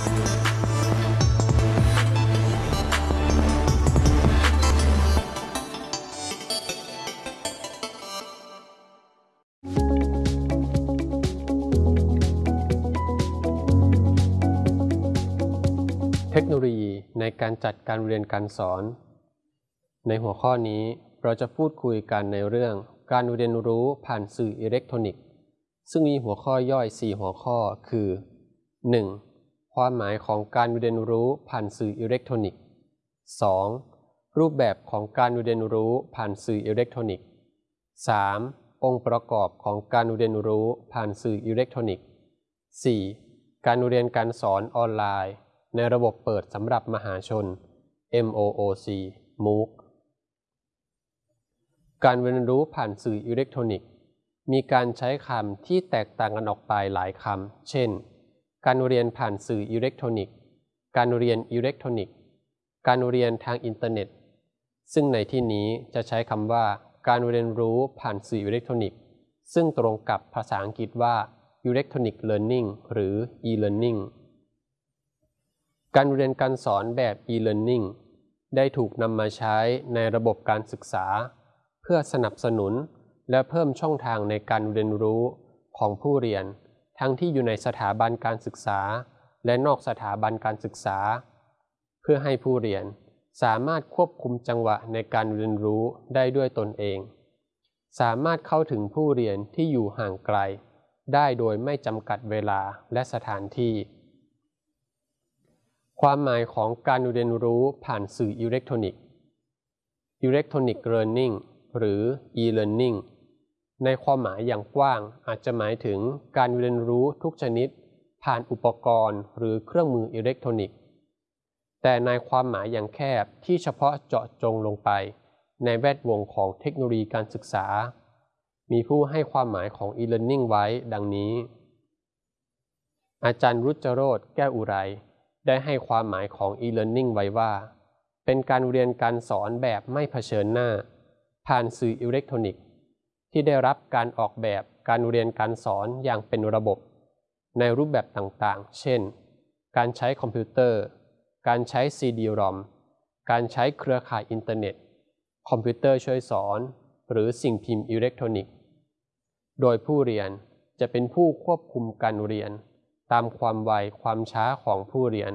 เทคโนโลยีในการจัดการเรียนการสอน ในหัวข้อนี้เราจะพูดคุยกันในเรื่องการเรียนรู้ผ่านสื่ออิเล็กทรอนิกส์ ซึ่งมีหัวข้อย่อย 4 หัวข้อคือ 1. ความหมายของการเรียนรู้ผ่านสื่ออิเล็กทรอนิกส์ 2. รูปแบบของการเรียนรู้ผ่านสื่ออิเล็กทรอนิกส์ 3. องค์ประกอบของการเรียนรู้ผ่านสื่ออิเล็กทรอนิกส์ 4. การเรียนการสอนออนไลน์ ในระบบเปิดสำหรับมหาชน MOOC MOOC การเรียนรู้ผ่านสื่ออิเล็กทรอนิกส์ มีการใช้คำที่แตกต่างกันออกไปหลายคำ เช่น การเรียนผ่านสื่ออิเล็กทรอนิกส์ การเรียนอิเล็กทรอนิกส์ การเรียนทางอินเทอร์เน็ต ซึ่งในที่นี้จะใช้คำว่าการเรียนรู้ผ่านสื่ออิเล็กทรอนิกส์ ซึ่งตรงกับภาษาอังกฤษว่า electronic learning หรือ e-learning การเรียนการสอนแบบ e-learning ได้ถูกนำมาใช้ในระบบการศึกษา เพื่อสนับสนุนและเพิ่มช่องทางในการเรียนรู้ของผู้เรียน ทั้งที่อยู่ในสถาบันการศึกษา และนอกสถาบันการศึกษา เพื่อให้ผู้เรียนสามารถควบคุมจังหวะในการเรียนรู้ได้ด้วยตนเอง สามารถเข้าถึงผู้เรียนที่อยู่ห่างไกล ได้โดยไม่จำกัดเวลาและสถานที่ ความหมายของการเรียนรู้ผ่านสื่ออิเล็กทรอนิกส์ Electronic Learning หรือ e-learning ในความหมายอย่างกว้างอาจจะหมายถึงการเรียนรู้ทุกชนิด ผ่านอุปกรณ์หรือเครื่องมืออิเล็กทรอนิกส์ แต่ในความหมายอย่างแคบที่เฉพาะเจาะจงลงไป ในแวดวงของเทคโนโลยีการศึกษา มีผู้ให้ความหมายของ e-learning ไว้ดังนี้ อาจารย์รุจโรจน์ แก้วอุไร ได้ให้ความหมายของ e-learning ไว้ว่า เป็นการเรียนการสอนแบบไม่เผชิญหน้า ผ่านสื่ออิเล็กทรอนิกส์ ที่ได้รับการออกแบบการเรียนการสอนอย่างเป็นระบบ ในรูปแบบต่างๆ เช่น การใช้คอมพิวเตอร์ การใช้ CD-ROM การใช้เครือข่ายอินเทอร์เน็ต คอมพิวเตอร์ช่วยสอน หรือสิ่งพิมพ์อิเล็กทรอนิกส์ โดยผู้เรียนจะเป็นผู้ควบคุมการเรียน ตามความไวความช้าของผู้เรียน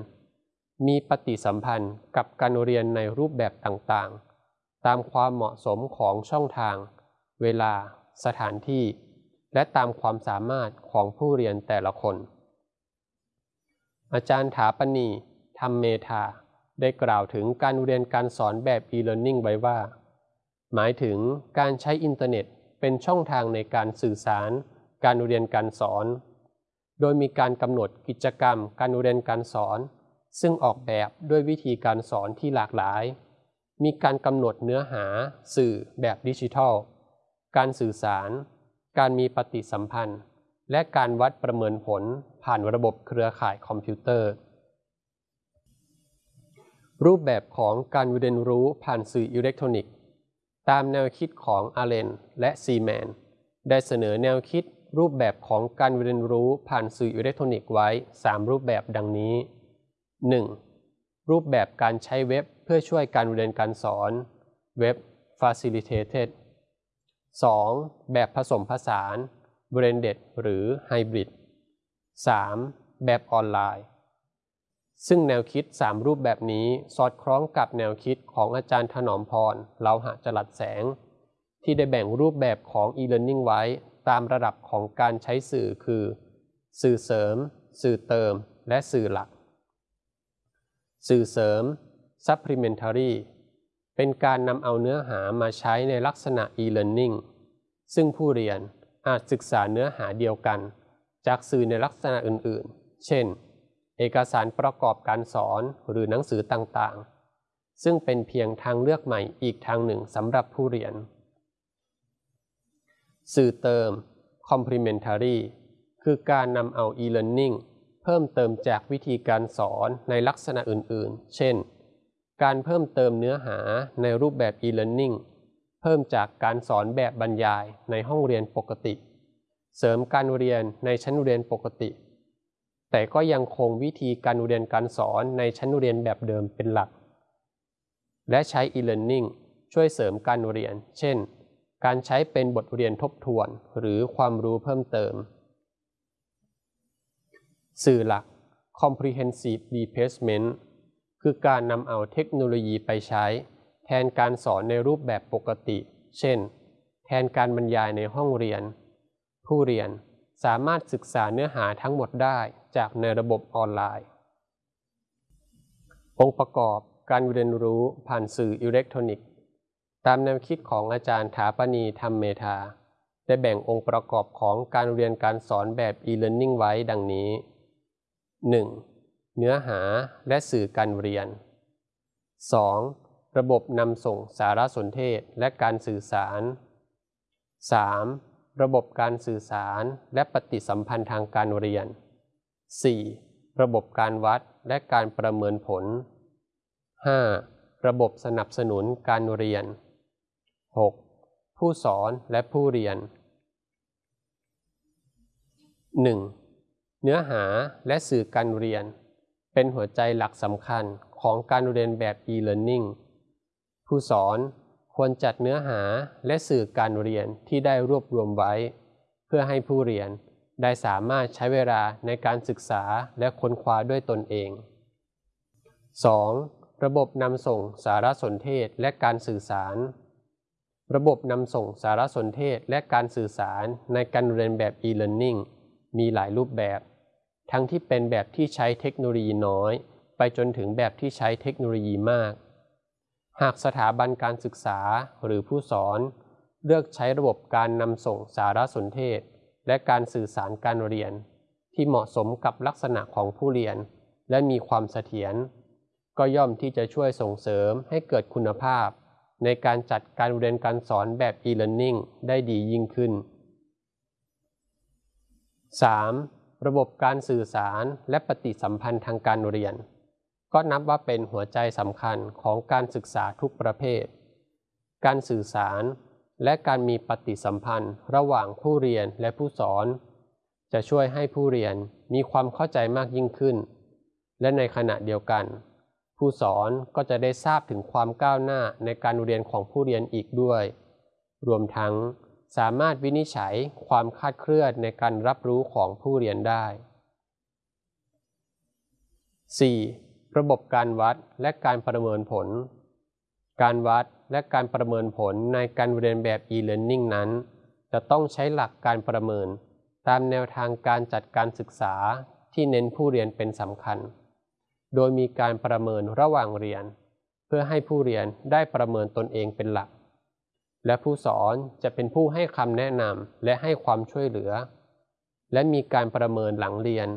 มีปฏิสัมพันธ์กับการเรียนในรูปแบบต่างๆ ตามความเหมาะสมของช่องทาง เวลา สถานที่ และตามความสามารถของผู้เรียนแต่ละคน อาจารย์ถาปณีธรรมเมธาได้กล่าวถึงการเรียนการสอนแบบ e-learning ไว้ว่า หมายถึงการใช้อินเทอร์เน็ตเป็นช่องทางในการสื่อสาร การเรียนการสอน โดยมีการกำหนดกิจกรรม การเรียนการสอน ซึ่งออกแบบด้วยวิธีการสอนที่หลากหลาย มีการกำหนดเนื้อหา สื่อแบบดิจิทัล การสื่อสาร การมีปฏิสัมพันธ์ และการวัดประเมินผลผ่านระบบเครือข่ายคอมพิวเตอร์ รูปแบบของการเรียนรู้ผ่านสื่ออิเล็กทรอนิกส์ ตามแนวคิดของอาเลนและซีแมน ได้เสนอแนวคิดรูปแบบของการเรียนรู้ผ่านสื่ออิเล็กทรอนิกส์ไว้ 3 รูปแบบดังนี้ 1. รูปแบบการใช้เว็บเพื่อช่วยการเรียนการสอน Web Facilitated 2. แบบผสมผสาน Blended หรือ Hybrid 3. แบบออนไลน์ ซึ่งแนวคิด 3 รูปแบบนี้สอดคล้องกับแนวคิดของอาจารย์ถนอมพรเลาหะจรัสแสง ที่ได้แบ่งรูปแบบของ e-learning ไว้ตามระดับของการใช้สื่อคือ สื่อเสริม สื่อเติม และสื่อหลัก สื่อเสริม supplementary เป็นการนำเอาเนื้อหามาใช้ในลักษณะ e-learning ซึ่งผู้เรียนอาจศึกษาเนื้อหาเดียวกัน จากสื่อในลักษณะอื่นๆ เช่น เอกสารประกอบการสอนหรือหนังสือต่างๆ ซึ่งเป็นเพียงทางเลือกใหม่อีกทางหนึ่งสำหรับผู้เรียน สื่อเติม complementary คือการนำเอา e-learning เพิ่มเติมจากวิธีการสอนในลักษณะอื่นๆ เช่น การเพิ่มเติมเนื้อหาในรูปแบบ e-learning เพิ่มจากการสอนแบบบรรยายในห้องเรียนปกติ เสริมการเรียนในชั้นเรียนปกติ แต่ก็ยังคงวิธีการเรียนการสอนในชั้นเรียนแบบเดิมเป็นหลัก และใช้ e-learning ช่วยเสริมการเรียน เช่น การใช้เป็นบทเรียนทบทวนหรือความรู้เพิ่มเติม สื่อหลัก comprehensive replacement คือการนำเอาเทคโนโลยีไปใช้ แทนการสอนในรูปแบบปกติ เช่น แทนการบรรยายในห้องเรียน ผู้เรียนสามารถศึกษาเนื้อหาทั้งหมดได้จากในระบบออนไลน์ องค์ประกอบการเรียนรู้ผ่านสื่ออิเล็กทรอนิกส์ ตามแนวคิดของอาจารย์ถาปณีธรรมเมธาได้แบ่งองค์ประกอบของการเรียนการสอนแบบ e-learning ไว้ดังนี้ 1. เนื้อหาและสื่อการเรียน 2. ระบบนำส่งสารสนเทศและการสื่อสาร 3. ระบบการสื่อสารและปฏิสัมพันธ์ทางการเรียน 4. ระบบการวัดและการประเมินผล 5. ระบบสนับสนุนการเรียน 6. ผู้สอนและผู้เรียน 1. เนื้อหาและสื่อการเรียน เป็นหัวใจหลักสำคัญของการเรียนแบบ e-learning ผู้สอนควรจัดเนื้อหาและสื่อการเรียนที่ได้รวบรวมไว้ เพื่อให้ผู้เรียนได้สามารถใช้เวลาในการศึกษาและค้นคว้าด้วยตนเอง 2. ระบบนำส่งสารสนเทศและการสื่อสาร ระบบนำส่งสารสนเทศและการสื่อสารในการเรียนแบบ e-learning มีหลายรูปแบบ ทั้งที่เป็นแบบที่ใช้เทคโนโลยีน้อย ไปจนถึงแบบที่ใช้เทคโนโลยีมาก หากสถาบันการศึกษาหรือผู้สอน เลือกใช้ระบบการนำส่งสารสนเทศ และการสื่อสารการเรียน ที่เหมาะสมกับลักษณะของผู้เรียน และมีความเสถียรก็ย่อมที่จะช่วยส่งเสริมให้เกิดคุณภาพ ในการจัดการเรียนการสอนแบบ e-learning ได้ดียิ่งขึ้น 3. ระบบการสื่อสารและปฏิสัมพันธ์ทางการเรียน ก็นับว่าเป็นหัวใจสำคัญของการศึกษาทุกประเภท การสื่อสารและการมีปฏิสัมพันธ์ระหว่างผู้เรียนและผู้สอน จะช่วยให้ผู้เรียนมีความเข้าใจมากยิ่งขึ้น และในขณะเดียวกัน ผู้สอนก็จะได้ทราบถึงความก้าวหน้าในการเรียนของผู้เรียนอีกด้วย รวมทั้ง สามารถวินิจฉัยความคาดเคลื่อนในการรับรู้ของผู้เรียนได้ 4. ระบบการวัดและการประเมินผล การวัดและการประเมินผลในการเรียนแบบ e-learning นั้น จะต้องใช้หลักการประเมิน ตามแนวทางการจัดการศึกษาที่เน้นผู้เรียนเป็นสำคัญ โดยมีการประเมินระหว่างเรียน เพื่อให้ผู้เรียนได้ประเมินตนเองเป็นหลัก และผู้สอนจะเป็นผู้ให้คำแนะนำและให้ความช่วยเหลือ และมีการประเมินหลังเรียน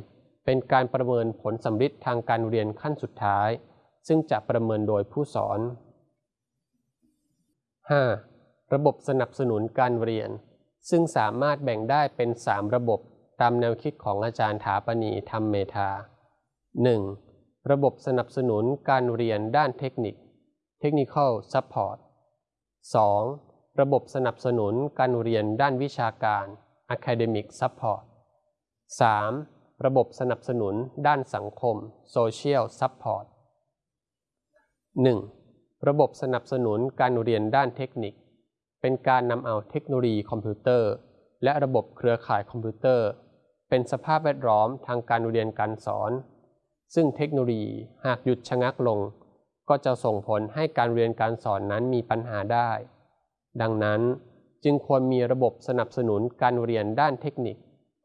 เป็นการประเมินผลสำลิดทางการเรียนขั้นสุดท้าย ซึ่งจะประเมินโดยผู้สอน 5. ระบบสนับสนุนการเรียน ซึ่งสามารถแบ่งได้เป็น 3 ระบบตามแนวคิดของอาจารย์ถาปณีธรรมเมธา 1. ระบบสนับสนุนการเรียนด้านเทคนิค Technical Support 2. ระบบสนับสนุนการเรียนด้านวิชาการ Academic Support 3. ระบบสนับสนุนด้านสังคม Social Support 1. ระบบสนับสนุนการเรียนด้านเทคนิค เป็นการนำเอาเทคโนโลยีคอมพิวเตอร์ และระบบเครือข่ายคอมพิวเตอร์ เป็นสภาพแวดล้อมทางการเรียนการสอน ซึ่งเทคโนโลยีหากหยุดชะงักลง ก็จะส่งผลให้การเรียนการสอนนั้นมีปัญหาได้ ดังนั้นจึงควรมีระบบสนับสนุนการเรียนด้านเทคนิค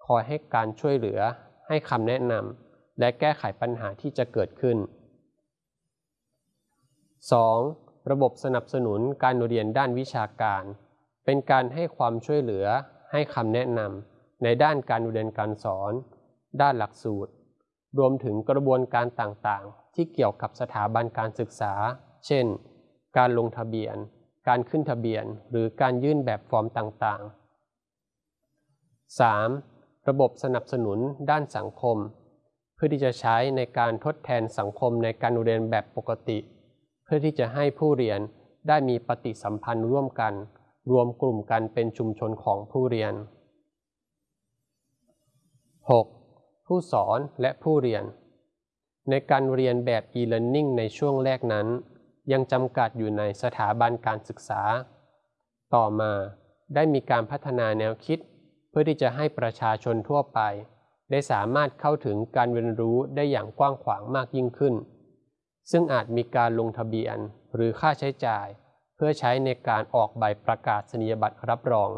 คอยให้การช่วยเหลือ ให้คำแนะนำและแก้ไขปัญหาที่จะเกิดขึ้น 2. ระบบสนับสนุนการเรียนด้านวิชาการ เป็นการให้ความช่วยเหลือ ให้คำแนะนำในด้านการเรียนการสอน ด้านหลักสูตร รวมถึงกระบวนการต่างๆ ที่เกี่ยวกับสถาบันการศึกษา เช่น การลงทะเบียน การขึ้นทะเบียน หรือการยื่นแบบฟอร์มต่างๆ 3. ระบบสนับสนุนด้านสังคม เพื่อที่จะใช้ในการทดแทนสังคมในการเรียนแบบปกติ เพื่อที่จะให้ผู้เรียนได้มีปฏิสัมพันธ์ร่วมกัน รวมกลุ่มกันเป็นชุมชนของผู้เรียน 6. ผู้สอนและผู้เรียน ในการเรียนแบบ e-learning ในช่วงแรกนั้น ยังจำกัดอยู่ในสถาบันการศึกษา ต่อมาได้มีการพัฒนาแนวคิด เพื่อที่จะให้ประชาชนทั่วไป ได้สามารถเข้าถึงการเรียนรู้ได้อย่างกว้างขวางมากยิ่งขึ้น ซึ่งอาจมีการลงทะเบียนหรือค่าใช้จ่าย เพื่อใช้ในการออกใบประกาศนียบัตรรับรอง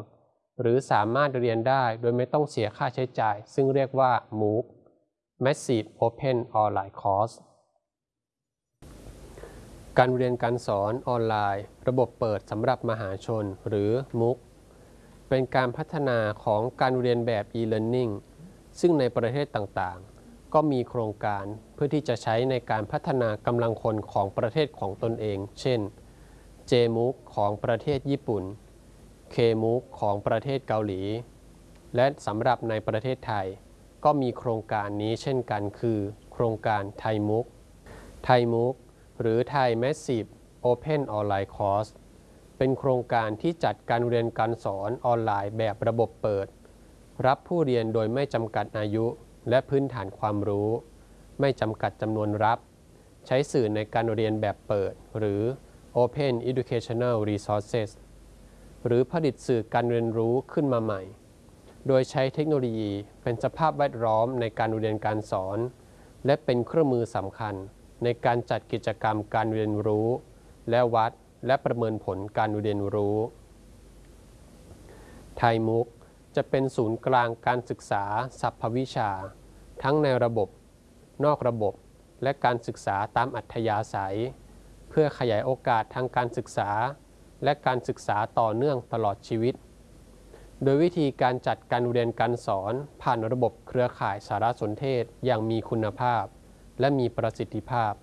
หรือสามารถเรียนได้โดยไม่ต้องเสียค่าใช้จ่าย ซึ่งเรียกว่า MOOC Massive Open Online Course การเรียนการสอนออนไลน์ ระบบเปิดสำหรับมหาชนหรือ MOOC เป็นการพัฒนาของการเรียนแบบ e-learning ซึ่งในประเทศต่างๆ ก็มีโครงการเพื่อที่จะใช้ในการพัฒนากำลังคนของประเทศของตนเอง เช่น JMOOC ของประเทศญี่ปุ่น KMOOC ของประเทศเกาหลี และสำหรับในประเทศไทย ก็มีโครงการนี้เช่นกันคือ โครงการไทยมุกไทยมุก หรือไทย Massive Open Online Course เป็นโครงการที่จัดการเรียนการสอนออนไลน์แบบระบบเปิด รับผู้เรียนโดยไม่จำกัดอายุและพื้นฐานความรู้ ไม่จำกัดจำนวนรับ ใช้สื่อในการเรียนแบบเปิด หรือ Open Educational Resources หรือผลิตสื่อการเรียนรู้ขึ้นมาใหม่ โดยใช้เทคโนโลยีเป็นสภาพแวดล้อมในการเรียนการสอน และเป็นเครื่องมือสำคัญ ในการจัดกิจกรรมการเรียนรู้ และวัดและประเมินผลการเรียนรู้ ไทยมุกจะเป็นศูนย์กลางการศึกษาสัพพวิชา ทั้งในระบบ นอกระบบ และการศึกษาตามอัธยาศัย เพื่อขยายโอกาสทางการศึกษา และการศึกษาต่อเนื่องตลอดชีวิต โดยวิธีการจัดการเรียนการสอนผ่านระบบเครือข่ายสารสนเทศอย่างมีคุณภาพ และมีประสิทธิภาพ